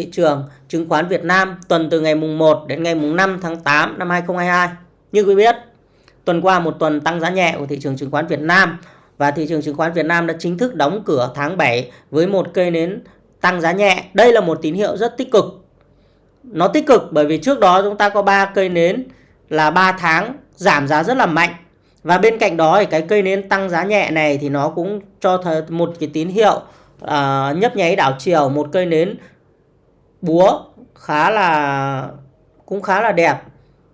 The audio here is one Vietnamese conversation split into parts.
thị trường chứng khoán Việt Nam tuần từ ngày mùng 1 đến ngày mùng 5 tháng 8 năm 2022. Như quý biết, tuần qua một tuần tăng giá nhẹ của thị trường chứng khoán Việt Nam và thị trường chứng khoán Việt Nam đã chính thức đóng cửa tháng 7 với một cây nến tăng giá nhẹ. Đây là một tín hiệu rất tích cực. Nó tích cực bởi vì trước đó chúng ta có 3 cây nến là 3 tháng giảm giá rất là mạnh. Và bên cạnh đó thì cái cây nến tăng giá nhẹ này thì nó cũng cho một cái tín hiệu uh, nhấp nháy đảo chiều một cây nến búa, khá là, cũng khá là đẹp.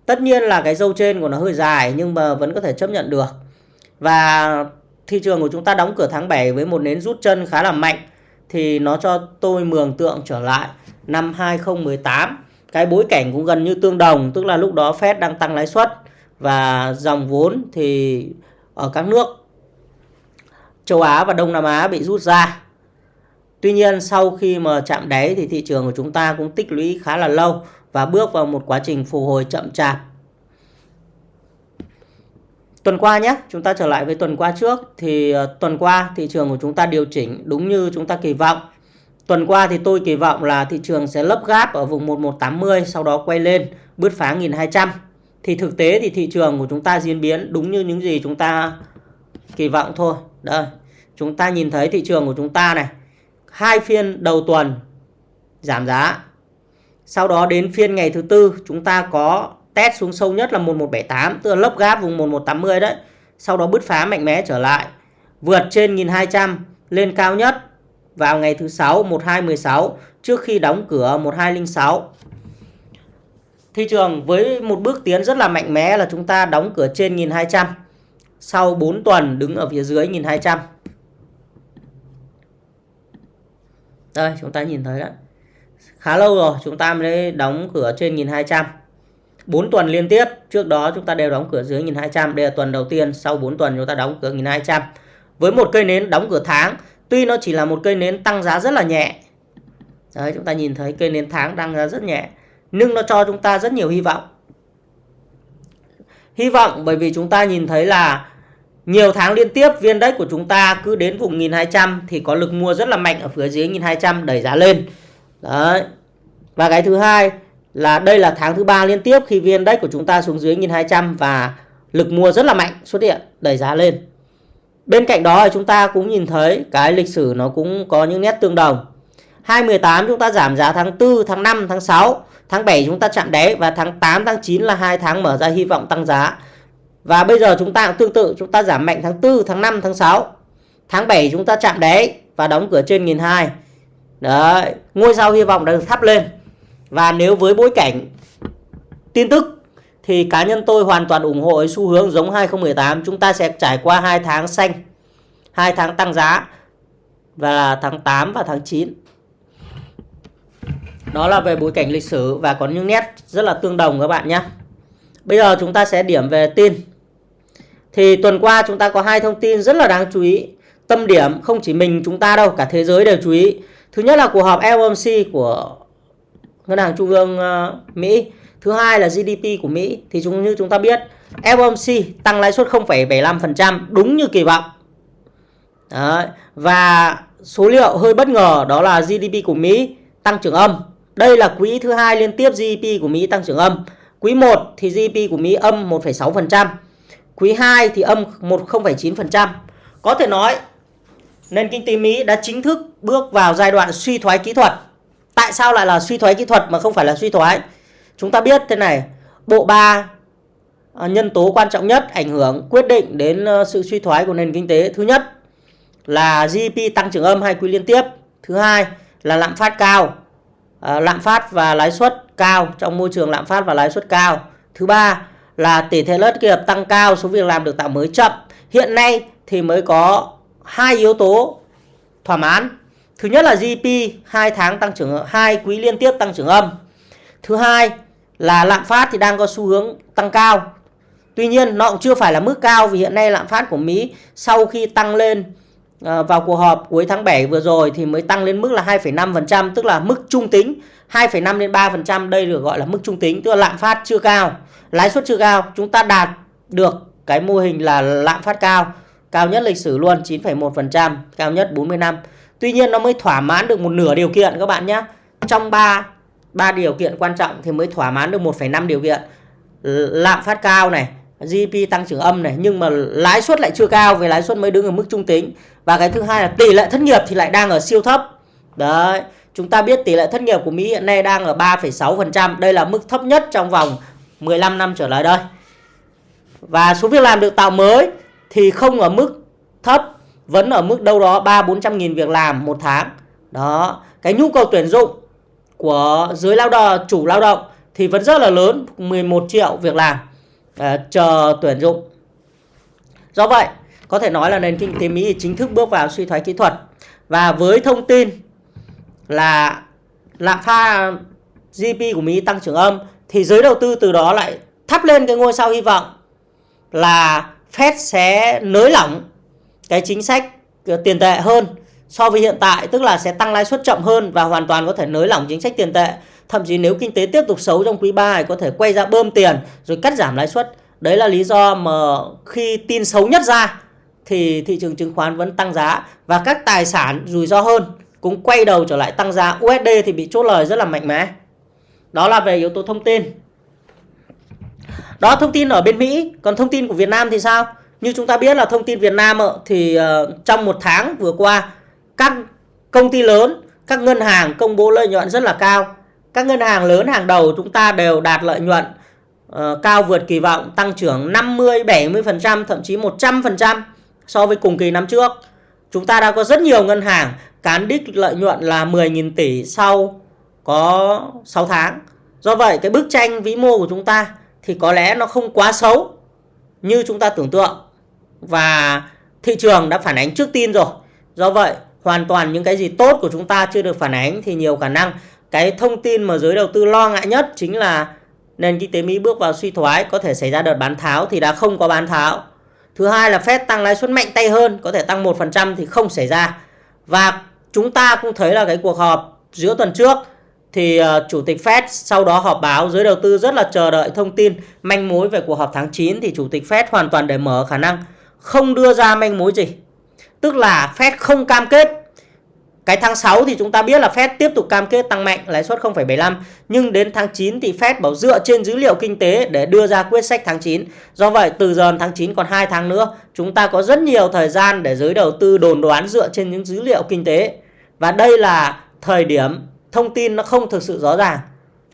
Tất nhiên là cái dâu trên của nó hơi dài nhưng mà vẫn có thể chấp nhận được. Và thị trường của chúng ta đóng cửa tháng 7 với một nến rút chân khá là mạnh thì nó cho tôi mường tượng trở lại năm 2018 cái bối cảnh cũng gần như tương đồng, tức là lúc đó Fed đang tăng lãi suất và dòng vốn thì ở các nước, châu Á và Đông Nam Á bị rút ra. Tuy nhiên sau khi mà chạm đáy thì thị trường của chúng ta cũng tích lũy khá là lâu và bước vào một quá trình phục hồi chậm chạp. Tuần qua nhé, chúng ta trở lại với tuần qua trước thì ờ, tuần qua thị trường của chúng ta điều chỉnh đúng như chúng ta kỳ vọng. Tuần qua thì tôi kỳ vọng là thị trường sẽ lấp gáp ở vùng 1180 sau đó quay lên bứt phá 1200. Thì thực tế thì thị trường của chúng ta diễn biến đúng như những gì chúng ta kỳ vọng thôi. Đây, chúng ta nhìn thấy thị trường của chúng ta này hai phiên đầu tuần giảm giá. Sau đó đến phiên ngày thứ tư, chúng ta có test xuống sâu nhất là 1178 tức là lốc gáp vùng 1180 đấy. Sau đó bứt phá mạnh mẽ trở lại, vượt trên 1200 lên cao nhất vào ngày thứ sáu 1216 trước khi đóng cửa 1206. Thị trường với một bước tiến rất là mạnh mẽ là chúng ta đóng cửa trên 1200 sau 4 tuần đứng ở phía dưới 1200. Đây chúng ta nhìn thấy đấy. Khá lâu rồi chúng ta mới đóng cửa trên 1200. 4 tuần liên tiếp, trước đó chúng ta đều đóng cửa dưới 1200, đây là tuần đầu tiên, sau 4 tuần chúng ta đóng cửa 1200. Với một cây nến đóng cửa tháng, tuy nó chỉ là một cây nến tăng giá rất là nhẹ. Đấy, chúng ta nhìn thấy cây nến tháng tăng giá rất nhẹ, nhưng nó cho chúng ta rất nhiều hy vọng. Hy vọng bởi vì chúng ta nhìn thấy là nhiều tháng liên tiếp viên đất của chúng ta cứ đến vùng 1200 thì có lực mua rất là mạnh ở phía dưới 1200 đẩy giá lên. Đấy. Và cái thứ hai là đây là tháng thứ ba liên tiếp khi viên đất của chúng ta xuống dưới 1200 và lực mua rất là mạnh xuất hiện đẩy giá lên. Bên cạnh đó chúng ta cũng nhìn thấy cái lịch sử nó cũng có những nét tương đồng. 2018 chúng ta giảm giá tháng 4, tháng 5, tháng 6, tháng 7 chúng ta chạm đáy và tháng 8, tháng 9 là hai tháng mở ra hy vọng tăng giá. Và bây giờ chúng ta cũng tương tự, chúng ta giảm mạnh tháng 4, tháng 5, tháng 6. Tháng 7 chúng ta chạm đáy và đóng cửa trên 1002 Đấy, ngôi sao hy vọng đã được thắp lên. Và nếu với bối cảnh tin tức thì cá nhân tôi hoàn toàn ủng hộ xu hướng giống 2018. Chúng ta sẽ trải qua 2 tháng xanh, 2 tháng tăng giá và là tháng 8 và tháng 9. Đó là về bối cảnh lịch sử và có những nét rất là tương đồng các bạn nhé. Bây giờ chúng ta sẽ điểm về tin. Thì tuần qua chúng ta có hai thông tin rất là đáng chú ý. Tâm điểm không chỉ mình chúng ta đâu, cả thế giới đều chú ý. Thứ nhất là cuộc họp FOMC của Ngân hàng Trung ương ờ, Mỹ. Thứ hai là GDP của Mỹ. Thì chúng như chúng ta biết, FOMC tăng lãi suất 0,75% đúng như kỳ vọng. Đấy. Và số liệu hơi bất ngờ đó là GDP của Mỹ tăng trưởng âm. Đây là quý thứ hai liên tiếp GDP của Mỹ tăng trưởng âm. Quý 1 thì GDP của Mỹ âm 1,6%. Quý 2 thì âm 10,9%. Có thể nói nền kinh tế Mỹ đã chính thức bước vào giai đoạn suy thoái kỹ thuật. Tại sao lại là suy thoái kỹ thuật mà không phải là suy thoái? Chúng ta biết thế này, bộ ba à, nhân tố quan trọng nhất ảnh hưởng quyết định đến ờ, sự suy thoái của nền kinh tế. Thứ nhất là GDP tăng trưởng âm hai quý liên tiếp. Thứ hai là lạm phát cao. À, lạm phát và lãi suất cao trong môi trường lạm phát và lãi suất cao. Thứ ba là tỷ lệ lợi nghiệp tăng cao, số việc làm được tạo mới chậm. Hiện nay thì mới có hai yếu tố thỏa mãn. Thứ nhất là GDP 2 tháng tăng trưởng hai quý liên tiếp tăng trưởng âm. Thứ hai là lạm phát thì đang có xu hướng tăng cao. Tuy nhiên nó cũng chưa phải là mức cao vì hiện nay lạm phát của Mỹ sau khi tăng lên ờ, vào cuộc họp cuối tháng 7 vừa rồi thì mới tăng lên mức là 2,5% tức là mức trung tính 2,5 đến 3% đây được gọi là mức trung tính tức là lạm phát chưa cao lãi suất chưa cao. Chúng ta đạt được cái mô hình là lạm phát cao. Cao nhất lịch sử luôn 9,1% cao nhất 40 năm. Tuy nhiên nó mới thỏa mãn được một nửa điều kiện các bạn nhé trong 3 ba điều kiện quan trọng thì mới thỏa mãn được 1,5 điều kiện. Lạm phát cao này GDP tăng trưởng âm này nhưng mà lãi suất lại chưa cao vì lãi suất mới đứng ở mức trung tính. Và cái thứ hai là tỷ lệ thất nghiệp thì lại đang ở siêu thấp. Đấy chúng ta biết tỷ lệ thất nghiệp của Mỹ hiện nay đang ở 3,6% đây là mức thấp nhất trong vòng 15 năm trở lại đây. Và số việc làm được tạo mới thì không ở mức thấp vẫn ở mức đâu đó 3 400 nghìn việc làm một tháng. Đó cái nhu cầu tuyển dụng của giới lao động chủ lao động thì vẫn rất là lớn 11 triệu việc làm à, chờ tuyển dụng. Do vậy có thể nói là nền kinh tế Mỹ chính thức bước vào suy thoái kỹ thuật. Và với thông tin là lạm phát GDP của Mỹ tăng trưởng âm thì giới đầu tư từ đó lại thắp lên cái ngôi sao hy vọng là Fed sẽ nới lỏng cái chính sách ờ, tiền tệ hơn so với hiện tại, tức là sẽ tăng lãi suất chậm hơn và hoàn toàn có thể nới lỏng chính sách tiền tệ. Thậm chí nếu kinh tế tiếp tục xấu trong quý 3 thì có thể quay ra bơm tiền rồi cắt giảm lãi suất. Đấy là lý do mà khi tin xấu nhất ra thì thị trường chứng khoán vẫn tăng giá và các tài sản rủi ro hơn cũng quay đầu trở lại tăng giá. USD thì bị chốt lời rất là mạnh mẽ đó là về yếu tố thông tin. Đó, thông tin ở bên Mỹ. Còn thông tin của Việt Nam thì sao? Như chúng ta biết là thông tin Việt Nam thì ờ, trong một tháng vừa qua, các công ty lớn, các ngân hàng công bố lợi nhuận rất là cao. Các ngân hàng lớn hàng đầu chúng ta đều đạt lợi nhuận ờ, cao vượt kỳ vọng, tăng trưởng 50 70% thậm chí 100% so với cùng kỳ năm trước. Chúng ta đã có rất nhiều ngân hàng cán đích lợi nhuận là 10.000 tỷ sau có 6 tháng do vậy cái bức tranh vĩ mô của chúng ta thì có lẽ nó không quá xấu như chúng ta tưởng tượng và thị trường đã phản ánh trước tin rồi do vậy hoàn toàn những cái gì tốt của chúng ta chưa được phản ánh thì nhiều khả năng cái thông tin mà giới đầu tư lo ngại nhất chính là nền kinh tế Mỹ bước vào suy thoái có thể xảy ra đợt bán tháo thì đã không có bán tháo. Thứ hai là Fed tăng lãi suất mạnh tay hơn, có thể tăng 1% thì không xảy ra. Và chúng ta cũng thấy là cái cuộc họp giữa tuần trước thì uh, chủ tịch Fed sau đó họp báo giới đầu tư rất là chờ đợi thông tin manh mối về cuộc họp tháng 9 thì chủ tịch Fed hoàn toàn để mở khả năng không đưa ra manh mối gì. Tức là Fed không cam kết. Cái tháng 6 thì chúng ta biết là Fed tiếp tục cam kết tăng mạnh lãi suất 0,75 nhưng đến tháng 9 thì Fed bảo dựa trên dữ liệu kinh tế để đưa ra quyết sách tháng 9. Do vậy từ giờ tháng 9 còn 2 tháng nữa, chúng ta có rất nhiều thời gian để giới đầu tư đồn đoán dựa trên những dữ liệu kinh tế. Và đây là thời điểm thông tin nó không thực sự rõ ràng.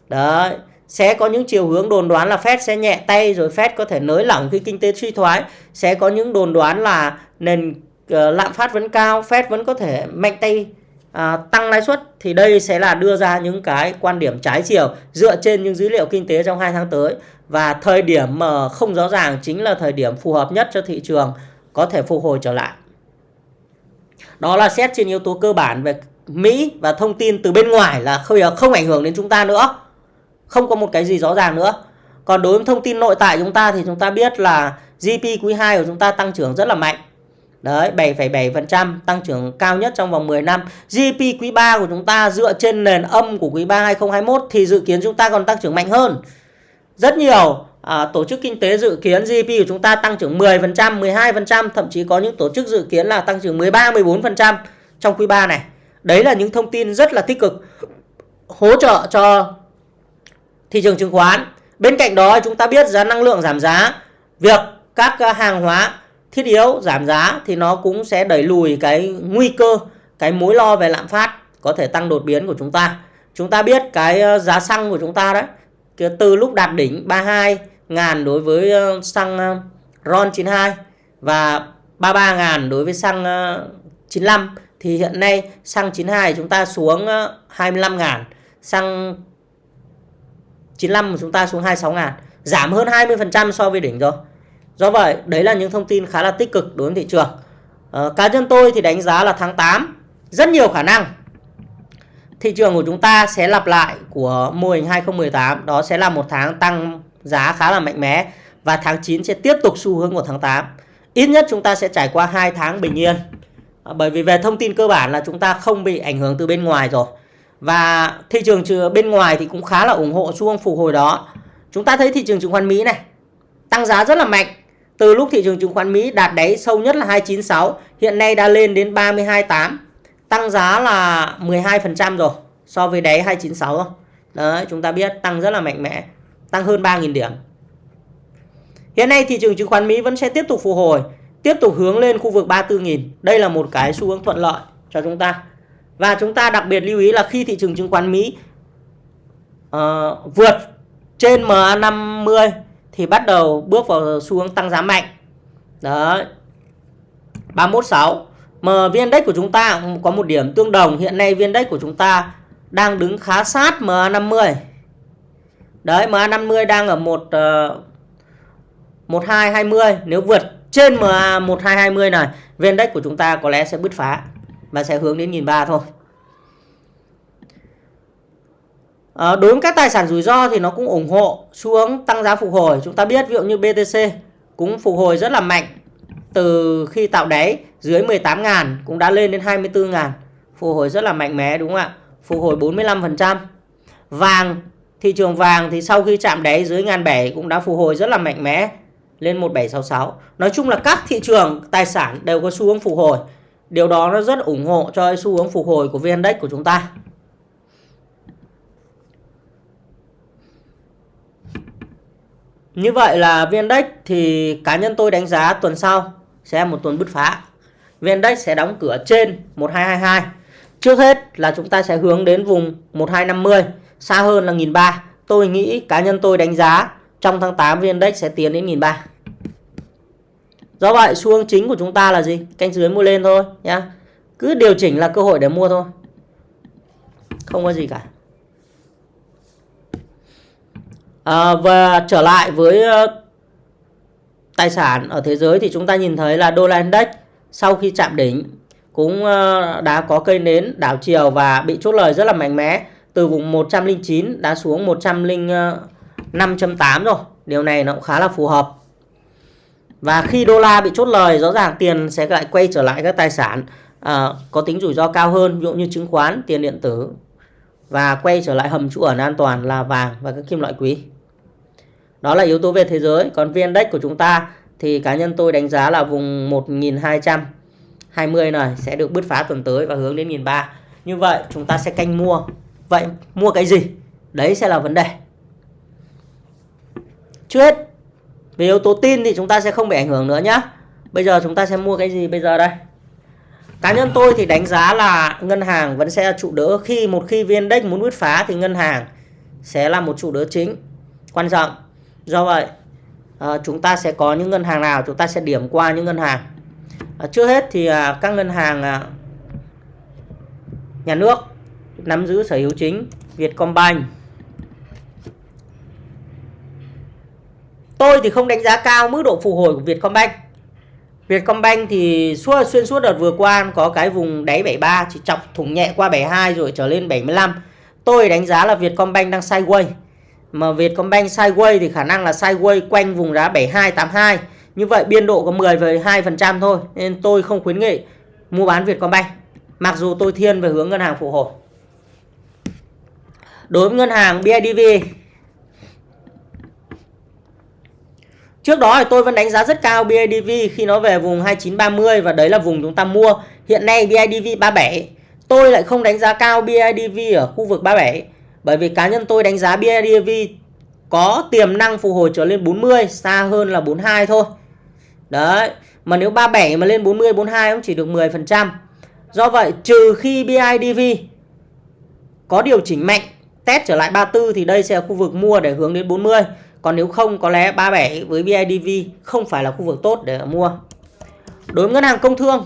Đấy, sẽ có những chiều hướng đồn đoán là Fed sẽ nhẹ tay rồi Fed có thể nới lỏng khi kinh tế suy thoái, sẽ có những đồn đoán là nền uh, lạm phát vẫn cao, Fed vẫn có thể mạnh tay uh, tăng lãi suất thì đây sẽ là đưa ra những cái quan điểm trái chiều dựa trên những dữ liệu kinh tế trong 2 tháng tới và thời điểm mà không rõ ràng chính là thời điểm phù hợp nhất cho thị trường có thể phục hồi trở lại. Đó là xét trên yếu tố cơ bản về Mỹ và thông tin từ bên ngoài là không, không ảnh hưởng đến chúng ta nữa. Không có một cái gì rõ ràng nữa. Còn đối với thông tin nội tại chúng ta thì chúng ta biết là GDP quý 2 của chúng ta tăng trưởng rất là mạnh. Đấy, 7,7% tăng trưởng cao nhất trong vòng 10 năm. GDP quý 3 của chúng ta dựa trên nền âm của quý 3 2021 thì dự kiến chúng ta còn tăng trưởng mạnh hơn. Rất nhiều à, tổ chức kinh tế dự kiến GDP của chúng ta tăng trưởng 10%, 12%, thậm chí có những tổ chức dự kiến là tăng trưởng 13, 14% trong quý 3 này. Đấy là những thông tin rất là tích cực hỗ trợ cho thị trường chứng khoán. Bên cạnh đó chúng ta biết giá năng lượng giảm giá, việc các hàng hóa thiết yếu giảm giá thì nó cũng sẽ đẩy lùi cái nguy cơ, cái mối lo về lạm phát có thể tăng đột biến của chúng ta. Chúng ta biết cái ờ, giá xăng của chúng ta đấy, từ lúc đạt đỉnh 32 ờ, ờ, ngàn đối với xăng RON 92 và 33 ngàn đối với xăng 95 thì hiện nay xăng 92 chúng ta xuống 25 ngàn xăng 95 của chúng ta xuống ờ, 26 ngàn giảm hơn 20% so với đỉnh rồi. Do vậy đấy là những thông tin khá là tích cực đối với thị trường. À, cá nhân tôi thì đánh giá là tháng 8 rất nhiều khả năng thị trường của chúng ta sẽ lặp lại của mô hình 2018 đó sẽ là một tháng tăng giá khá là mạnh mẽ và tháng 9 sẽ tiếp tục xu hướng của tháng 8 ít nhất chúng ta sẽ trải qua hai tháng bình yên. À, bởi vì về thông tin cơ bản là chúng ta không bị ảnh hưởng từ bên ngoài rồi và thị trường bên ngoài thì cũng khá là ủng hộ xu hướng phục hồi đó chúng ta thấy thị trường chứng khoán Mỹ này tăng giá rất là mạnh từ lúc thị trường chứng khoán Mỹ đạt đáy sâu nhất là 296 hiện nay đã lên đến 328 tăng giá là 12% rồi so với đáy 296 thôi. Đấy, chúng ta biết tăng rất là mạnh mẽ, tăng hơn 3.000 điểm. Hiện nay thị trường chứng khoán Mỹ vẫn sẽ tiếp tục phục hồi, tiếp tục hướng lên khu vực 34.000. Đây là một cái xu hướng thuận lợi cho chúng ta. Và chúng ta đặc biệt lưu ý là khi thị trường chứng khoán Mỹ uh, vượt trên MA50 thì bắt đầu bước vào xu hướng tăng giá mạnh. Đấy. 316. Mà viên index của chúng ta có một điểm tương đồng. Hiện nay viên index của chúng ta đang đứng khá sát MA50. Đấy, MA50 đang ở một ờ, uh, 1220. Nếu vượt trên MA 1220 này, viên index của chúng ta có lẽ sẽ bứt phá và sẽ hướng đến 1003 thôi. À, đối với các tài sản rủi ro thì nó cũng ủng hộ xu hướng tăng giá phục hồi. Chúng ta biết ví dụ như BTC cũng phục hồi rất là mạnh từ khi tạo đáy dưới 18.000 cũng đã lên đến 24.000. Phục hồi rất là mạnh mẽ đúng không ạ? Phục hồi 45%. Vàng, thị trường vàng thì sau khi chạm đáy dưới ngàn bảy cũng đã phục hồi rất là mạnh mẽ lên 1766. Nói chung là các thị trường tài sản đều có xu hướng phục hồi. Điều đó nó rất ủng hộ cho xu hướng phục hồi của VN Index của chúng ta. Như vậy là VN Index thì cá nhân tôi đánh giá tuần sau sẽ một tuần bứt phá. VN Index sẽ đóng cửa trên 1222. Trước hết là chúng ta sẽ hướng đến vùng 1250, xa hơn là 1003. Tôi nghĩ cá nhân tôi đánh giá trong tháng 8 VN Index sẽ tiến đến 1003. Do vậy xu hướng chính của chúng ta là gì? Canh dưới mua lên thôi nhá. Cứ điều chỉnh là cơ hội để mua thôi. Không có gì cả. À, và trở lại với ờ, tài sản ở thế giới thì chúng ta nhìn thấy là đô la index sau khi chạm đỉnh cũng ờ, đã có cây nến đảo chiều và bị chốt lời rất là mạnh mẽ từ vùng 109 đã xuống 105.8 ờ, rồi. Điều này nó cũng khá là phù hợp. Và khi đô la bị chốt lời rõ ràng tiền sẽ lại quay trở lại các tài sản uh, có tính rủi ro cao hơn ví dụ như chứng khoán, tiền điện tử và quay trở lại hầm trú ẩn an toàn là vàng và các kim loại quý. Đó là yếu tố về thế giới. Còn VN Index của chúng ta thì cá nhân tôi đánh giá là vùng 1220 này sẽ được bứt phá tuần tới và hướng đến 1003. Như vậy chúng ta sẽ canh mua. Vậy mua cái gì? Đấy sẽ là vấn đề. Trước hết về yếu tố tin thì chúng ta sẽ không bị ảnh hưởng nữa nhé. Bây giờ chúng ta sẽ mua cái gì bây giờ đây? Cá nhân tôi thì đánh giá là ngân hàng vẫn sẽ là trụ đỡ khi một khi viên Index muốn bứt phá thì ngân hàng sẽ là một trụ đỡ chính quan trọng do vậy à, chúng ta sẽ có những ngân hàng nào chúng ta sẽ điểm qua những ngân hàng à, trước hết thì à, các ngân hàng à, nhà nước nắm giữ sở hữu chính Vietcombank tôi thì không đánh giá cao mức độ phục hồi của Vietcombank. Vietcombank thì suốt, xuyên suốt đợt vừa qua có cái vùng đáy 73 chỉ chọc thủng nhẹ qua 72 rồi trở lên 75 tôi đánh giá là Vietcombank đang sideways. Mà Vietcombank sideways thì khả năng là sideways quanh vùng giá 7282 như vậy biên độ có 10 với 2% thôi, nên tôi không khuyến nghị mua bán Vietcombank. Mặc dù tôi thiên về hướng ngân hàng phục hồi. Đối với ngân hàng BIDV Trước đó thì tôi vẫn đánh giá rất cao BIDV khi nó về vùng 2930 và đấy là vùng chúng ta mua. Hiện nay BIDV 37. Tôi lại không đánh giá cao BIDV ở khu vực 37 bởi vì cá nhân tôi đánh giá BIDV có tiềm năng phục hồi trở lên 40, xa hơn là 42 thôi. Đấy, mà nếu 37 mà lên 40, 42 cũng chỉ được 10%. Do vậy trừ khi BIDV có điều chỉnh mạnh, test trở lại 34 thì đây sẽ là khu vực mua để hướng đến 40. Còn nếu không, có lẽ 37 với BIDV không phải là khu vực tốt để mua. Đối với ngân hàng công thương,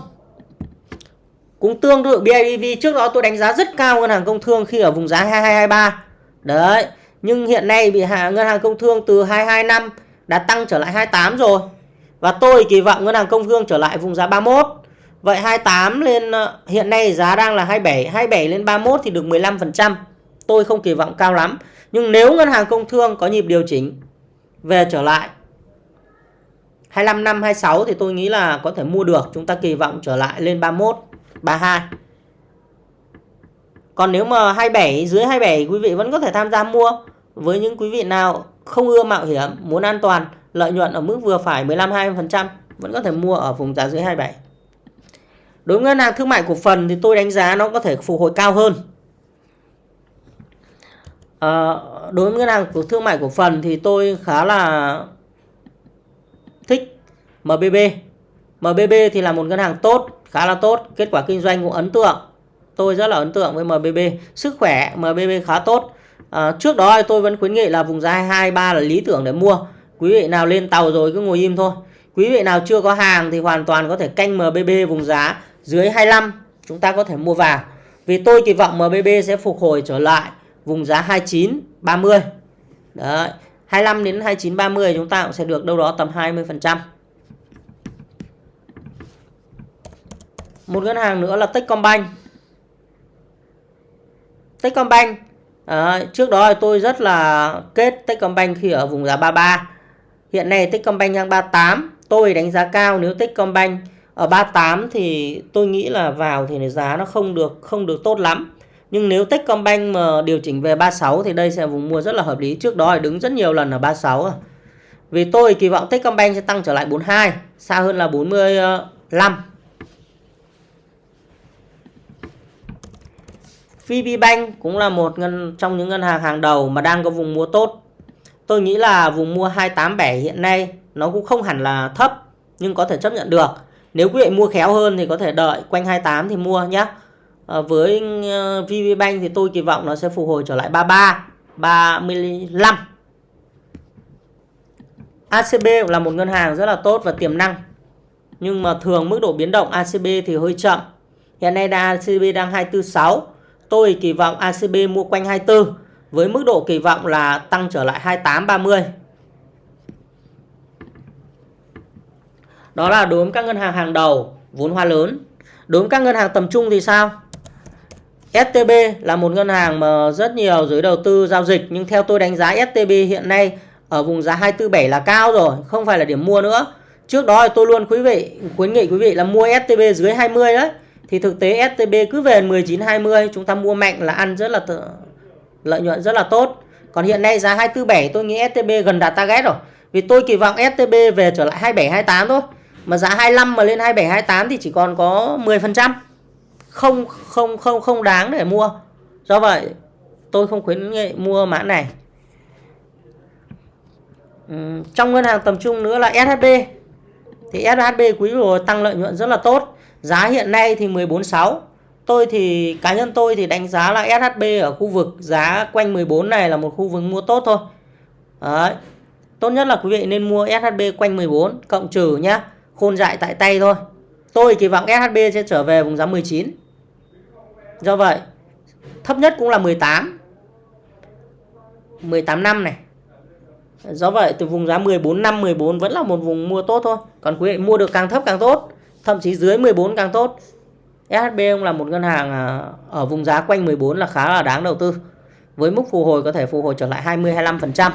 cũng tương tự BIDV trước đó tôi đánh giá rất cao ngân hàng công thương khi ở vùng giá 2223 đấy, nhưng hiện nay bị hạ ngân hàng công thương từ 225 đã tăng trở lại 28 rồi. Và tôi kỳ vọng ngân hàng công thương trở lại vùng giá 31 vậy 28 lên ờ, hiện nay giá đang là 27 27 lên 31 thì được 15% tôi không kỳ vọng cao lắm. Nhưng nếu ngân hàng công thương có nhịp điều chỉnh về trở lại. 25 năm 26 thì tôi nghĩ là có thể mua được. Chúng ta kỳ vọng trở lại lên 31 32 còn nếu mà 27 dưới 27 quý vị vẫn có thể tham gia mua. Với những quý vị nào không ưa mạo hiểm, muốn an toàn, lợi nhuận ở mức vừa phải 15 20% vẫn có thể mua ở vùng giá dưới 27 đối với ngân hàng thương mại cổ phần thì tôi đánh giá nó có thể phục hồi cao hơn à, đối với ngân hàng của thương mại cổ phần thì tôi khá là thích MBB MBB thì là một ngân hàng tốt khá là tốt kết quả kinh doanh cũng ấn tượng. Tôi rất là ấn tượng với MBB sức khỏe MBB khá tốt. À, trước đó tôi vẫn khuyến nghị là vùng giá 23 là lý tưởng để mua. Quý vị nào lên tàu rồi cứ ngồi im thôi. Quý vị nào chưa có hàng thì hoàn toàn có thể canh MBB vùng giá dưới 25 chúng ta có thể mua vào. Vì tôi kỳ vọng MBB sẽ phục hồi trở lại vùng giá 29 30 Đấy 25 đến 29 30 chúng ta cũng sẽ được đâu đó tầm 20%. một ngân hàng nữa là Techcombank. Techcombank à, trước đó tôi rất là kết Techcombank khi ở vùng giá 33 hiện nay Techcombank đang 38 tôi đánh giá cao nếu Techcombank ở 38 thì tôi nghĩ là vào thì giá nó không được không được tốt lắm nhưng nếu Techcombank mà điều chỉnh về 36 thì đây sẽ vùng mua rất là hợp lý trước đó thì đứng rất nhiều lần ở 36 rồi. À. vì tôi kỳ vọng Techcombank sẽ tăng trở lại 42 xa hơn là 45 VPBank cũng là một ngân, trong những ngân hàng hàng đầu mà đang có vùng mua tốt. Tôi nghĩ là vùng mua 287 hiện nay nó cũng không hẳn là thấp, nhưng có thể chấp nhận được. Nếu quý vị mua khéo hơn thì có thể đợi quanh 28 thì mua nhé. À, với ờ, VPBank thì tôi kỳ vọng nó sẽ phục hồi trở lại 33, 35. ACB là một ngân hàng rất là tốt và tiềm năng. Nhưng mà thường mức độ biến động ACB thì hơi chậm. Hiện nay ACB đang 246 Tôi kỳ vọng ACB mua quanh 24 với mức độ kỳ vọng là tăng trở lại 28 30. Đó là đối với các ngân hàng hàng đầu vốn hóa lớn. Đối với các ngân hàng tầm trung thì sao? STB là một ngân hàng mà rất nhiều giới đầu tư giao dịch nhưng theo tôi đánh giá STB hiện nay ở vùng giá 247 là cao rồi, không phải là điểm mua nữa. Trước đó thì tôi luôn quý vị khuyến nghị quý vị là mua STB dưới 20 đấy thì thực tế STB cứ về 19 20 chúng ta mua mạnh là ăn rất là tự, lợi nhuận rất là tốt. Còn hiện nay giá 247 tôi nghĩ STB gần đạt target rồi. Vì tôi kỳ vọng STB về trở lại 27 28 thôi. Mà giá 25 mà lên 27 28 thì chỉ còn có 10%. Không không không không đáng để mua. Do vậy, tôi không khuyến nghị mua mã này. trong ngân hàng tầm trung nữa là SHB. Thì SHB quý vừa tăng lợi nhuận rất là tốt Giá hiện nay thì 14.6 Tôi thì, cá nhân tôi thì đánh giá là SHB ở khu vực giá quanh 14 này là một khu vực mua tốt thôi Đấy. Tốt nhất là quý vị nên mua SHB quanh 14 cộng trừ nhá, Khôn dại tại tay thôi Tôi kỳ vọng SHB sẽ trở về vùng giá 19 Do vậy, thấp nhất cũng là 18 18 năm này. Do vậy, từ vùng giá 14 năm 14 vẫn là một vùng mua tốt thôi. Còn quý vị mua được càng thấp càng tốt, thậm chí dưới 14 càng tốt. SHB cũng là một ngân hàng à, ở vùng giá quanh 14 là khá là đáng đầu tư. Với mức phục hồi có thể phục hồi trở lại 20 25%.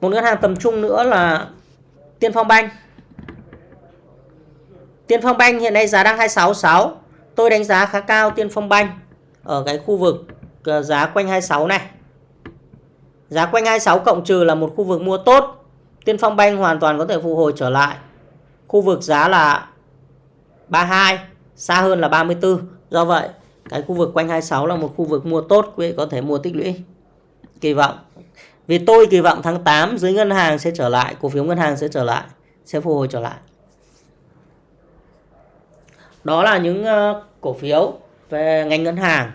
Một ngân hàng tầm trung nữa là Tiên Phong Banh. Tiên Phong Banh hiện nay giá đang 266. Tôi đánh giá khá cao Tiên Phong Banh ở cái khu vực ờ, giá quanh 26 này. Giá quanh 26 cộng trừ là một khu vực mua tốt Tiên Phong Banh hoàn toàn có thể phục hồi trở lại. Khu vực giá là 32, xa hơn là 34. Do vậy, cái khu vực quanh 26 là một khu vực mua tốt, quý vị có thể mua tích lũy. Kỳ vọng. Vì tôi kỳ vọng tháng 8 dưới ngân hàng sẽ trở lại, cổ phiếu ngân hàng sẽ trở lại, sẽ phục hồi trở lại. Đó là những ờ, cổ phiếu về ngành ngân hàng.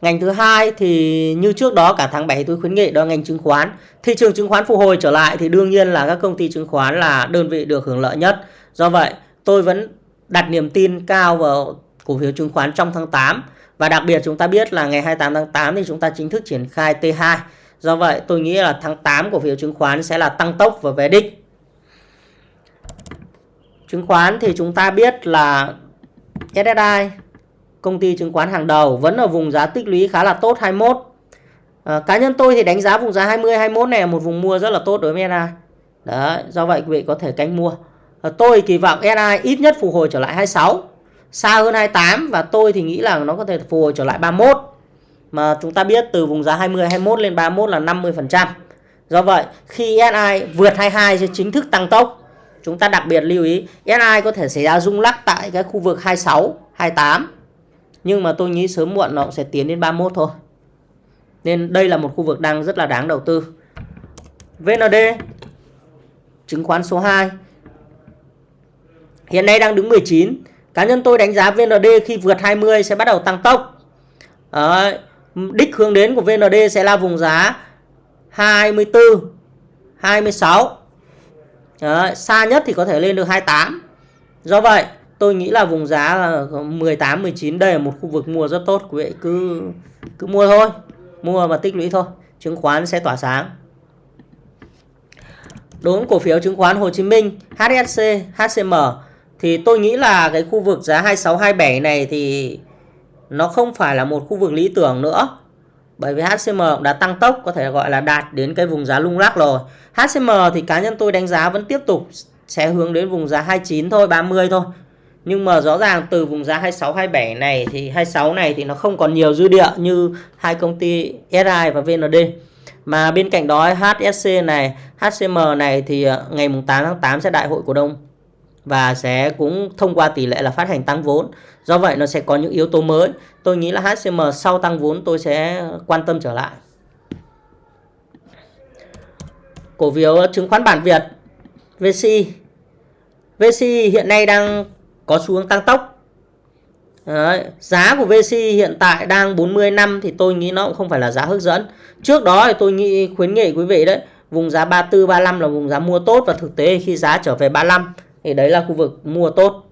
Ngành thứ hai thì như trước đó, cả tháng 7 tôi khuyến nghị đó là ngành chứng khoán. Thị trường chứng khoán phục hồi trở lại thì đương nhiên là các công ty chứng khoán là đơn vị được hưởng lợi nhất. Do vậy, tôi vẫn đặt niềm tin cao vào cổ phiếu chứng khoán trong tháng 8. Và đặc biệt chúng ta biết là ngày 28 tháng 8 thì chúng ta chính thức triển khai T2. Do vậy, tôi nghĩ là tháng 8 cổ phiếu chứng khoán sẽ là tăng tốc và về đích. Chứng khoán thì chúng ta biết là SSI công ty chứng khoán hàng đầu vẫn ở vùng giá tích lũy khá là tốt 21. À, ờ, cá nhân tôi thì đánh giá vùng giá 20 21 này là một vùng mua rất là tốt đối với SSI Đấy, do vậy quý vị có thể canh mua. À, tôi kỳ vọng SSI ít nhất phục hồi trở lại 26, xa hơn 28 và tôi thì nghĩ là nó có thể phục hồi trở lại 31. Mà chúng ta biết từ vùng giá 20 21 lên 31 là 50%. Do vậy, khi SI vượt 22 sẽ chính thức tăng tốc. Chúng ta đặc biệt lưu ý SI có thể xảy ra rung lắc tại cái khu vực 26, 28 nhưng mà tôi nghĩ sớm muộn nó cũng sẽ tiến đến 31 thôi. Nên đây là một khu vực đang rất là đáng đầu tư. VND chứng khoán số 2 hiện nay đang đứng 19 cá nhân tôi đánh giá VND khi vượt 20 sẽ bắt đầu tăng tốc. À, đích hướng đến của VND sẽ là vùng giá 24 26 Đấy. xa nhất thì có thể lên được 28 do vậy, tôi nghĩ là vùng giá là 18 19 đây là một khu vực mua rất tốt, quý vị. Cứ cứ mua thôi, mua và tích lũy thôi, chứng khoán sẽ tỏa sáng. Đối với cổ phiếu chứng khoán Hồ Chí Minh HSC HCM thì tôi nghĩ là cái khu vực giá 26 27 này thì nó không phải là một khu vực lý tưởng nữa bởi vì HCM đã tăng tốc có thể gọi là đạt đến cái vùng giá lung lắc rồi HCM thì cá nhân tôi đánh giá vẫn tiếp tục sẽ hướng đến vùng giá 29 thôi 30 thôi nhưng mà rõ ràng từ vùng giá 26 27 này thì 26 này thì nó không còn nhiều dư địa như hai công ty SI và VND. Mà bên cạnh đó HSC này, HCM này thì ờ, ngày ngày 8 tháng 8 sẽ đại hội cổ đông và sẽ cũng thông qua tỷ lệ là phát hành tăng vốn. Do vậy nó sẽ có những yếu tố mới. Tôi nghĩ là HCM sau tăng vốn tôi sẽ quan tâm trở lại. Cổ phiếu chứng khoán bản Việt VCI VCI hiện nay đang có xu hướng tăng tốc Đấy. giá của VC hiện tại đang 40 năm thì tôi nghĩ nó cũng không phải là giá hấp dẫn trước đó thì tôi nghĩ khuyến nghị quý vị đấy, vùng giá 34 35 là vùng giá mua tốt và thực tế khi giá trở về 35 thì đấy là khu vực mua tốt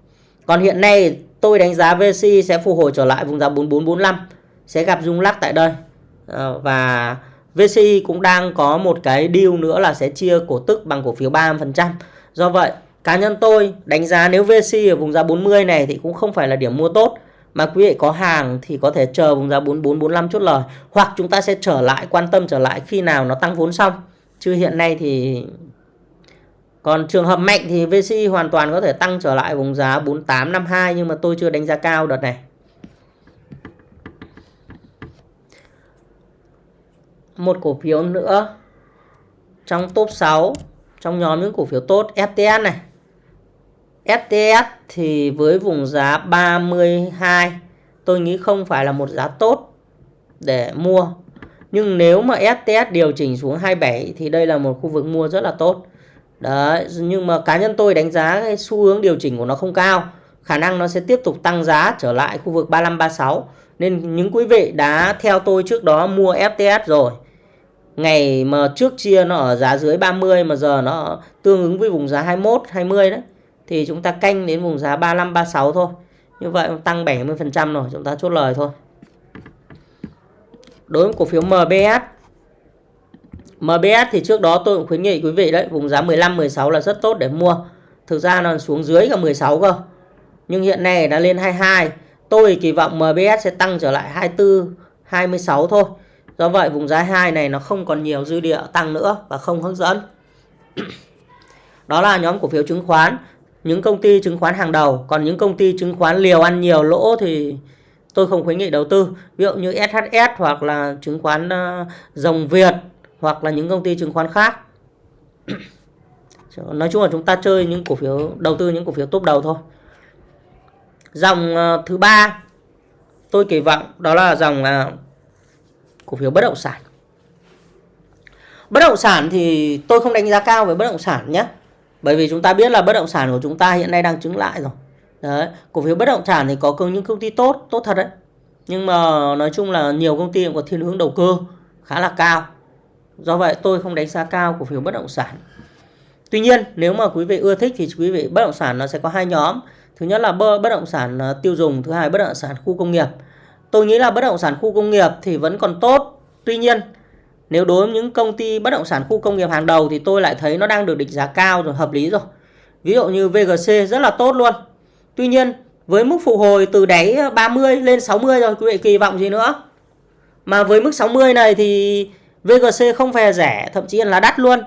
còn hiện nay tôi đánh giá VC sẽ phục hồi trở lại vùng giá 4445 sẽ gặp rung lắc tại đây ờ, và VC cũng đang có một cái deal nữa là sẽ chia cổ tức bằng cổ phiếu 30% do vậy Cá nhân tôi đánh giá nếu VC ở vùng giá 40 này thì cũng không phải là điểm mua tốt. Mà quý vị có hàng thì có thể chờ vùng giá 44, 45 chốt lời. Hoặc chúng ta sẽ trở lại, quan tâm trở lại khi nào nó tăng vốn xong. Chứ hiện nay thì... Còn trường hợp mạnh thì VC hoàn toàn có thể tăng trở lại vùng giá 4852 nhưng mà tôi chưa đánh giá cao đợt này. Một cổ phiếu nữa trong top 6 trong nhóm những cổ phiếu tốt FTS này FTS thì với vùng giá 32 tôi nghĩ không phải là một giá tốt để mua. Nhưng nếu mà FTS điều chỉnh xuống 27 thì đây là một khu vực mua rất là tốt. Đấy, nhưng mà cá nhân tôi đánh giá cái xu hướng điều chỉnh của nó không cao. Khả năng nó sẽ tiếp tục tăng giá trở lại khu vực 35 36. Nên những quý vị đã theo tôi trước đó mua FTS rồi. Ngày mà trước chia nó ở giá dưới 30 mà giờ nó tương ứng với vùng giá 21 20 đấy thì chúng ta canh đến vùng giá 35 36 thôi. Như vậy tăng 70% rồi, chúng ta chốt lời thôi. Đối với cổ phiếu MBS MBS thì trước đó tôi cũng khuyến nghị quý vị đấy, vùng giá 15 16 là rất tốt để mua. Thực ra nó xuống dưới cả 16 cơ. Nhưng hiện nay đã lên 22. Tôi kỳ vọng MBS sẽ tăng trở lại 24 26 thôi. Do vậy vùng giá 2 này nó không còn nhiều dư địa tăng nữa và không hấp dẫn. Đó là nhóm cổ phiếu chứng khoán những công ty chứng khoán hàng đầu còn những công ty chứng khoán liều ăn nhiều lỗ thì tôi không khuyến nghị đầu tư ví dụ như SHS hoặc là chứng khoán ờ, dòng Việt hoặc là những công ty chứng khoán khác. Nói chung là chúng ta chơi những cổ phiếu, đầu tư những cổ phiếu top đầu thôi. Dòng ờ, thứ ba tôi kỳ vọng đó là dòng ờ, cổ phiếu bất động sản. Bất động sản thì tôi không đánh giá cao về bất động sản nhé, bởi vì chúng ta biết là bất động sản của chúng ta hiện nay đang chứng lại rồi. Đấy, cổ phiếu bất động sản thì có những công ty tốt tốt thật đấy. Nhưng mà nói chung là nhiều công ty cũng có thiên hướng đầu cơ khá là cao do vậy tôi không đánh giá cao cổ phiếu bất động sản tuy nhiên nếu mà quý vị ưa thích thì quý vị bất động sản nó sẽ có hai nhóm thứ nhất là bất động sản ờ, tiêu dùng thứ hai bất động sản khu công nghiệp tôi nghĩ là bất động sản khu công nghiệp thì vẫn còn tốt tuy nhiên nếu đối với những công ty bất động sản khu công nghiệp hàng đầu thì tôi lại thấy nó đang được định giá cao rồi, hợp lý rồi. Ví dụ như VGC rất là tốt luôn. Tuy nhiên, với mức phục hồi từ đáy ờ, 30 lên 60 rồi, quý vị kỳ vọng gì nữa? Mà với mức 60 này thì VGC không phải rẻ, thậm chí là đắt luôn.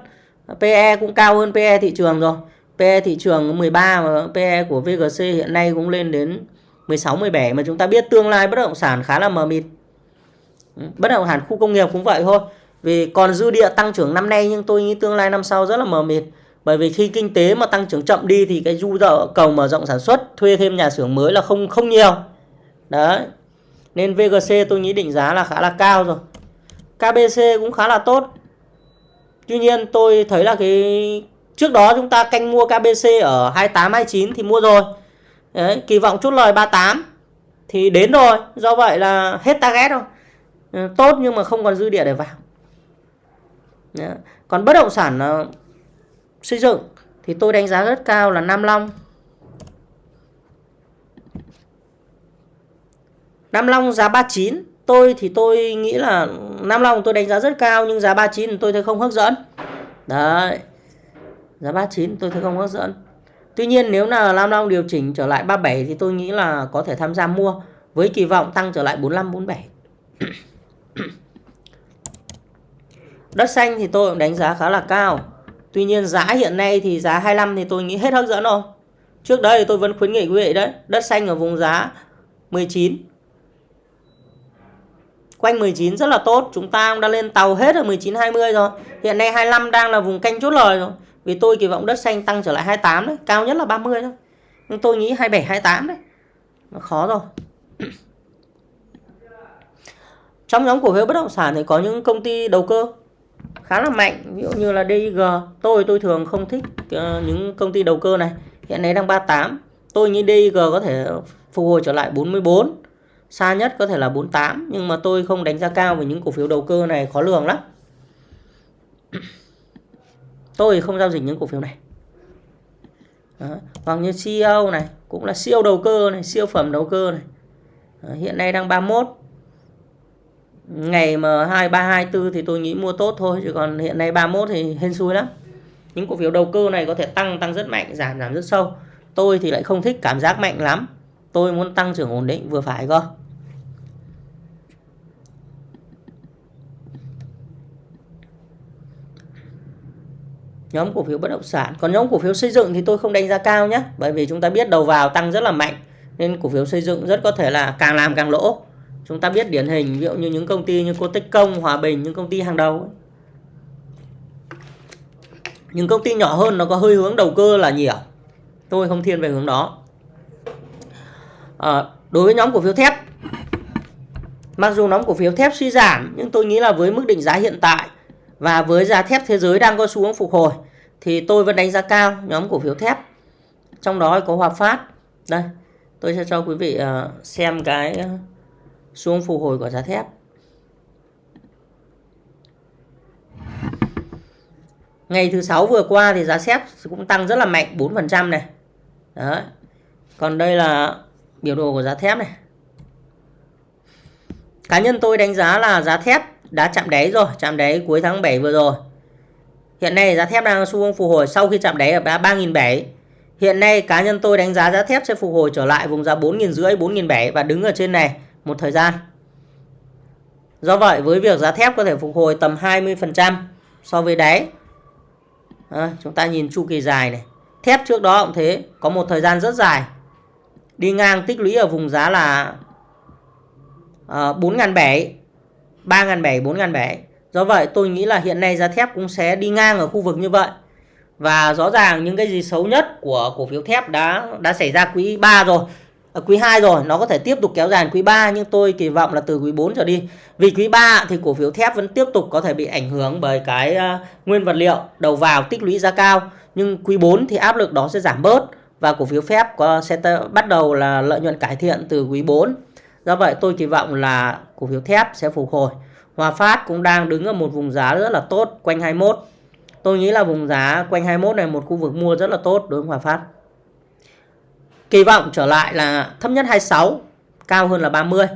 PE cũng cao hơn PE thị trường rồi. PE thị trường 13 mà PE của VGC hiện nay cũng lên đến 16 17 mà chúng ta biết tương lai bất động sản khá là mờ mịt. Bất động sản khu công nghiệp cũng vậy thôi. Vì còn dư địa tăng trưởng năm nay nhưng tôi nghĩ tương lai năm sau rất là mờ mịt. Bởi vì khi kinh tế mà tăng trưởng chậm đi thì cái du dợ cầu mở rộng sản xuất, thuê thêm nhà xưởng mới là không không nhiều. Đấy. Nên VGC tôi nghĩ định giá là khá là cao rồi. KBC cũng khá là tốt. Tuy nhiên tôi thấy là cái trước đó chúng ta canh mua KBC ở 28 29 thì mua rồi. Đấy, kỳ vọng chốt lời 38 thì đến rồi. Do vậy là hết target rồi. Ừ, tốt nhưng mà không còn dư địa để vào. Đấy. Còn bất động sản uh, xây dựng thì tôi đánh giá rất cao là Nam Long. Nam Long giá 39 tôi thì tôi nghĩ là Nam Long tôi đánh giá rất cao nhưng giá 39 tôi thấy không hấp dẫn. Đấy. Giá 39 tôi thấy không hấp dẫn. Tuy nhiên nếu là Nam Long điều chỉnh trở lại 37 thì tôi nghĩ là có thể tham gia mua với kỳ vọng tăng trở lại 45 47. Đất xanh thì tôi cũng đánh giá khá là cao. Tuy nhiên giá hiện nay thì giá 25 thì tôi nghĩ hết hấp dẫn rồi. Trước đây tôi vẫn khuyến nghị quý vị đấy, đất xanh ở vùng giá 19 quanh 19 rất là tốt. Chúng ta cũng đã lên tàu hết ở 19 20 rồi. Hiện nay 25 đang là vùng canh chốt lời rồi. Vì tôi kỳ vọng đất xanh tăng trở lại 28 đấy, cao nhất là 30 thôi. Nhưng tôi nghĩ 27 28 đấy, nó khó rồi. Trong nhóm cổ phiếu bất động sản thì có những công ty đầu cơ khá là mạnh. Ví dụ như là DIG tôi tôi thường không thích ờ, những công ty đầu cơ này. Hiện nay đang 38 tôi nghĩ DIG có thể phục hồi trở lại 44 xa nhất có thể là 48 nhưng mà tôi không đánh giá cao về những cổ phiếu đầu cơ này khó lường lắm. Tôi không giao dịch những cổ phiếu này. Đó. hoặc như CEO này, cũng là siêu đầu cơ này, siêu phẩm đầu cơ này. Đó. hiện nay đang 31 ngày mà 2324 thì tôi nghĩ mua tốt thôi, chứ còn hiện nay 31 thì hên xui lắm. Những cổ phiếu đầu cơ này có thể tăng tăng rất mạnh, giảm giảm rất sâu. Tôi thì lại không thích cảm giác mạnh lắm tôi muốn tăng trưởng ổn định, vừa phải cơ. Nhóm cổ phiếu bất động sản. Còn nhóm cổ phiếu xây dựng thì tôi không đánh giá cao nhé bởi vì chúng ta biết đầu vào tăng rất là mạnh, nên cổ phiếu xây dựng rất có thể là càng làm càng lỗ. Chúng ta biết điển hình, ví dụ như những công ty như cô tích công hòa bình, những công ty hàng đầu những công ty nhỏ hơn nó có hơi hướng đầu cơ là nhiều. Tôi không thiên về hướng đó à, đối với nhóm cổ phiếu thép mặc dù nhóm cổ phiếu thép suy giảm nhưng tôi nghĩ là với mức định giá hiện tại và với giá thép thế giới đang có xu hướng phục hồi thì tôi vẫn đánh giá cao nhóm cổ phiếu thép. Trong đó có Hòa Phát. Đây tôi sẽ cho quý vị ờ, xem cái xu hướng phục hồi của giá thép. Ngày thứ sáu vừa qua thì giá thép cũng tăng rất là mạnh 4% này. Đấy còn đây là biểu đồ của giá thép này. Cá nhân tôi đánh giá là giá thép đã chạm đáy rồi chạm đáy cuối tháng 7 vừa rồi. Hiện nay giá thép đang xu hướng phục hồi sau khi chạm đáy ở giá 3.700 hiện nay cá nhân tôi đánh giá giá thép sẽ phục hồi trở lại vùng giá 4.500 4.700 và đứng ở trên này một thời gian. Do vậy với việc giá thép có thể phục hồi tầm 20% so với đáy à, chúng ta nhìn chu kỳ dài này. Thép trước đó cũng thế có một thời gian rất dài đi ngang tích lũy ở vùng giá là uh, 4.700 3.700 4.700 do vậy tôi nghĩ là hiện nay giá thép cũng sẽ đi ngang ở khu vực như vậy. Và rõ ràng những cái gì xấu nhất của cổ phiếu thép đã đã xảy ra quý 3 rồi à, quý 2 rồi. Nó có thể tiếp tục kéo dài quý 3 nhưng tôi kỳ vọng là từ quý 4 trở đi. Vì quý 3 thì cổ phiếu thép vẫn tiếp tục có thể bị ảnh hưởng bởi cái uh, nguyên vật liệu đầu vào tích lũy giá cao. Nhưng quý 4 thì áp lực đó sẽ giảm bớt và cổ phiếu phép có sẽ bắt đầu là lợi nhuận cải thiện từ quý 4 Do vậy tôi kỳ vọng là cổ phiếu thép sẽ phục hồi. Hòa Phát cũng đang đứng ở một vùng giá rất là tốt quanh 21. Tôi nghĩ là vùng giá quanh 21 này một khu vực mua rất là tốt đối với Hòa Phát. Kỳ vọng trở lại là thấp nhất 26, cao hơn là 30,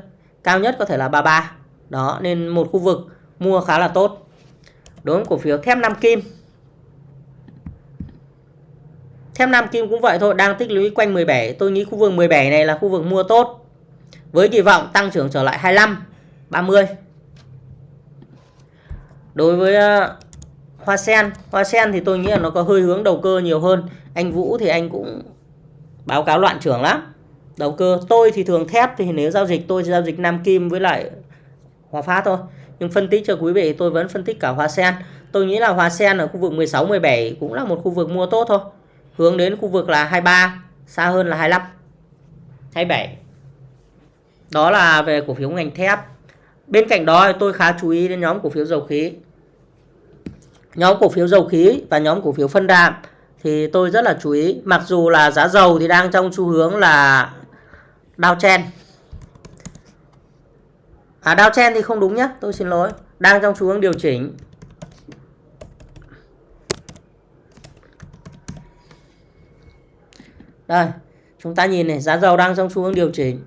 cao nhất có thể là 33. Đó nên một khu vực mua khá là tốt. Đối với cổ phiếu thép Nam Kim. Thép Nam Kim cũng vậy thôi, đang tích lũy quanh 17. Tôi nghĩ khu vực 17 này là khu vực mua tốt. Với kỳ vọng tăng trưởng trở lại 25 30 đối với ờ, hoa sen hoa sen thì tôi nghĩ là nó có hơi hướng đầu cơ nhiều hơn. Anh Vũ thì anh cũng báo cáo loạn trưởng lắm. Đầu cơ tôi thì thường thép thì nếu giao dịch tôi giao dịch Nam Kim với lại Hòa Phát thôi. Nhưng phân tích cho quý vị tôi vẫn phân tích cả hoa sen. Tôi nghĩ là hoa sen ở khu vực 16 17 cũng là một khu vực mua tốt thôi hướng đến khu vực là 23 xa hơn là 25 27 đó là về cổ phiếu ngành thép. Bên cạnh đó tôi khá chú ý đến nhóm cổ phiếu dầu khí. Nhóm cổ phiếu dầu khí và nhóm cổ phiếu phân đạm thì tôi rất là chú ý. Mặc dù là giá dầu thì đang trong xu hướng là downtrend à downtrend thì không đúng nhé tôi xin lỗi. Đang trong xu hướng điều chỉnh. Đây, chúng ta nhìn này, giá dầu đang trong xu hướng điều chỉnh.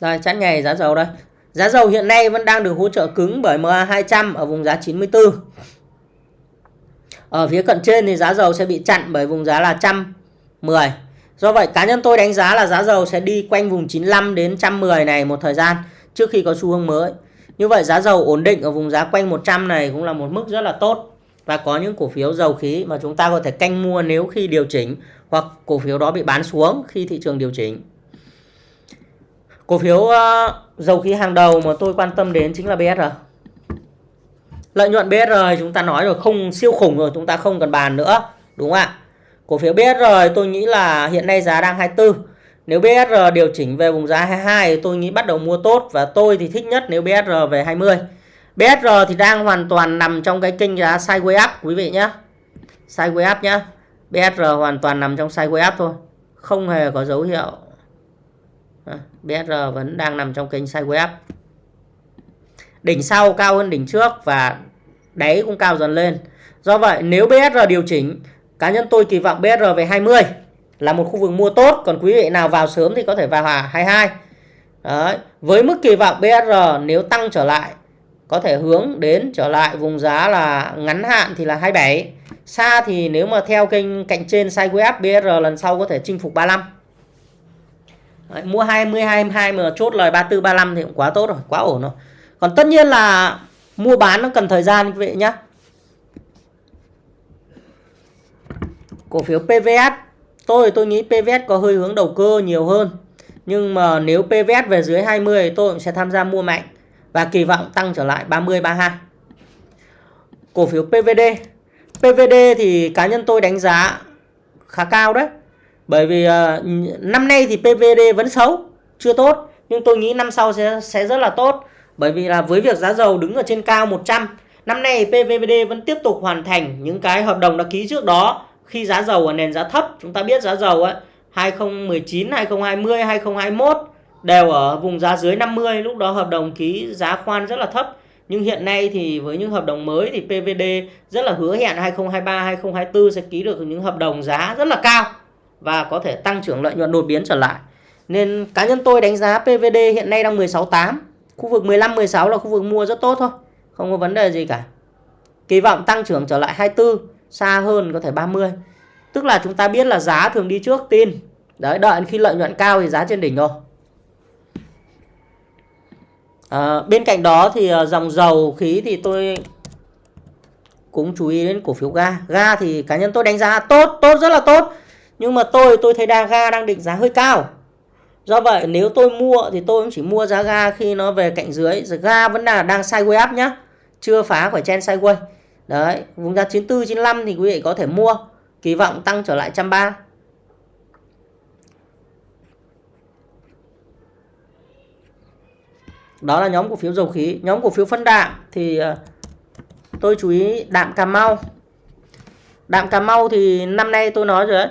Đây chắn ngày giá dầu đây. Giá dầu hiện nay vẫn đang được hỗ trợ cứng bởi MA 200 ở vùng giá 94 ở phía cận trên thì giá dầu sẽ bị chặn bởi vùng giá là 110 do vậy, cá nhân tôi đánh giá là giá dầu sẽ đi quanh vùng 95 đến 110 này một thời gian, trước khi có xu hướng mới. Như vậy, giá dầu ổn định ở vùng giá quanh 100 này cũng là một mức rất là tốt và có những cổ phiếu dầu khí mà chúng ta có thể canh mua nếu khi điều chỉnh hoặc cổ phiếu đó bị bán xuống khi thị trường điều chỉnh. Cổ phiếu uh, dầu khí hàng đầu mà tôi quan tâm đến chính là BSR. Lợi nhuận BSR chúng ta nói rồi không siêu khủng rồi chúng ta không cần bàn nữa. Đúng không ạ? Cổ phiếu BSR tôi nghĩ là hiện nay giá đang 24. Nếu BSR điều chỉnh về vùng giá 22 tôi nghĩ bắt đầu mua tốt và tôi thì thích nhất nếu BSR về 20. BSR thì đang hoàn toàn nằm trong cái kênh giá sideways up quý vị nhé. Sideways up nhé. BSR hoàn toàn nằm trong sideways up thôi. Không hề có dấu hiệu. À, BSR vẫn đang nằm trong kênh sideways up. Đỉnh sau cao hơn đỉnh trước và đáy cũng cao dần lên. Do vậy nếu BSR điều chỉnh, cá nhân tôi kỳ vọng BSR về 20 là một khu vực mua tốt. Còn quý vị nào vào sớm thì có thể vào 22. Đấy. Với mức kỳ vọng BSR nếu tăng trở lại có thể hướng đến trở lại vùng giá là ngắn hạn thì là 27 xa thì nếu mà theo kênh cạnh trên sideways BR lần sau có thể chinh phục 35 Đấy, mua 20 22 mà chốt lời 34 35 thì cũng quá tốt rồi quá ổn rồi. Còn tất nhiên là mua bán nó cần thời gian quý vị nhé cổ phiếu PVS tôi tôi nghĩ PVS có hơi hướng đầu cơ nhiều hơn. Nhưng mà nếu PVS về dưới 20 tôi cũng sẽ tham gia mua mạnh và kỳ vọng tăng trở lại 30 32. Cổ phiếu PVD. PVD thì cá nhân tôi đánh giá khá cao đấy. Bởi vì uh, năm nay thì PVD vẫn xấu, chưa tốt, nhưng tôi nghĩ năm sau sẽ sẽ rất là tốt. Bởi vì là với việc giá dầu đứng ở trên cao 100, năm nay PVD vẫn tiếp tục hoàn thành những cái hợp đồng đã ký trước đó khi giá dầu ở nền giá thấp. Chúng ta biết giá dầu ấy 2019, 2020, 2021 đều ở vùng giá dưới 50 lúc đó hợp đồng ký giá khoan rất là thấp. Nhưng hiện nay thì với những hợp đồng mới thì PVD rất là hứa hẹn 2023 2024 sẽ ký được những hợp đồng giá rất là cao và có thể tăng trưởng lợi nhuận đột biến trở lại. Nên cá nhân tôi đánh giá PVD hiện nay đang 16.8 khu vực 15 16 là khu vực mua rất tốt thôi, không có vấn đề gì cả. Kỳ vọng tăng trưởng trở lại 24 xa hơn có thể 30 tức là chúng ta biết là giá thường đi trước, tin. Đấy, đợi khi lợi nhuận cao thì giá trên đỉnh rồi. À, bên cạnh đó thì ờ, dòng dầu khí thì tôi cũng chú ý đến cổ phiếu ga. Ga thì cá nhân tôi đánh giá tốt, tốt rất là tốt. Nhưng mà tôi tôi thấy đa ga đang định giá hơi cao. Do vậy nếu tôi mua thì tôi cũng chỉ mua giá ga khi nó về cạnh dưới. Ga vẫn là đang sideways up nhá. Chưa phá khỏi chen sideways. Đấy, vùng giá 94 95 thì quý vị có thể mua. Kỳ vọng tăng trở lại 130. Đó là nhóm cổ phiếu dầu khí. Nhóm cổ phiếu phân đạm thì ờ, tôi chú ý đạm Cà Mau. Đạm Cà Mau thì năm nay tôi nói rồi đấy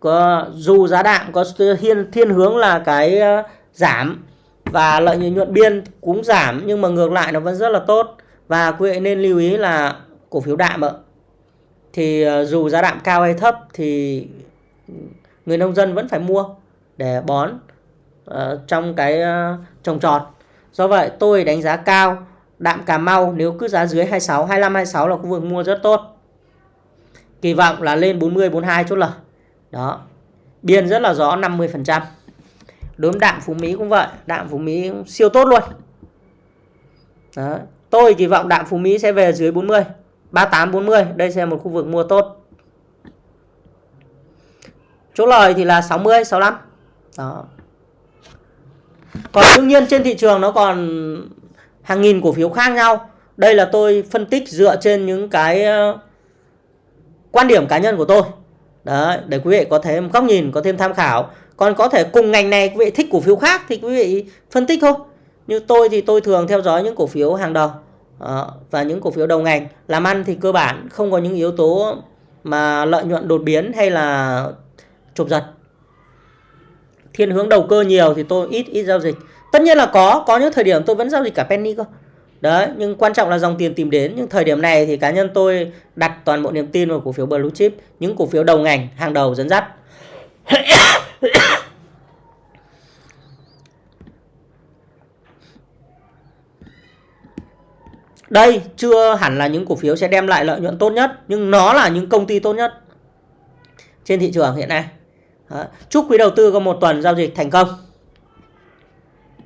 có dù giá đạm có thiên thiên hướng là cái ờ, giảm và lợi nhuận biên cũng giảm nhưng mà ngược lại nó vẫn rất là tốt. Và quý vị nên lưu ý là cổ phiếu đạm ạ. Thì ờ, dù giá đạm cao hay thấp thì người nông dân vẫn phải mua để bón uh, trong cái uh, trồng trọt. Do vậy tôi đánh giá cao đạm Cà Mau nếu cứ giá dưới 26, 25, 26 là khu vực mua rất tốt. Kỳ vọng là lên 40, 42 chốt lời. Đó. Biên rất là rõ 50%. Đối với đạm Phú Mỹ cũng vậy. Đạm Phú Mỹ siêu tốt luôn. Đó. Tôi kỳ vọng đạm Phú Mỹ sẽ về dưới 40. 38, 40. Đây sẽ là một khu vực mua tốt. Chốt lời thì là 60, 65. Đó còn đương nhiên trên thị trường nó còn hàng nghìn cổ phiếu khác nhau đây là tôi phân tích dựa trên những cái ờ, quan điểm cá nhân của tôi Đấy, để quý vị có thêm góc nhìn, có thêm tham khảo. Còn có thể cùng ngành này quý vị thích cổ phiếu khác thì quý vị phân tích thôi. Như tôi thì tôi thường theo dõi những cổ phiếu hàng đầu ờ, và những cổ phiếu đầu ngành. Làm ăn thì cơ bản không có những yếu tố mà lợi nhuận đột biến hay là chụp giật. Thiên hướng đầu cơ nhiều thì tôi ít ít giao dịch. Tất nhiên là có, có những thời điểm tôi vẫn giao dịch cả penny cơ. Đấy, nhưng quan trọng là dòng tiền tìm đến. Nhưng thời điểm này thì cá nhân tôi đặt toàn bộ niềm tin vào cổ phiếu blue chip, những cổ phiếu đầu ngành, hàng đầu dẫn dắt. Đây chưa hẳn là những cổ phiếu sẽ đem lại lợi nhuận tốt nhất, nhưng nó là những công ty tốt nhất trên thị trường hiện nay. Đó. Chúc quý đầu tư có một tuần giao dịch thành công.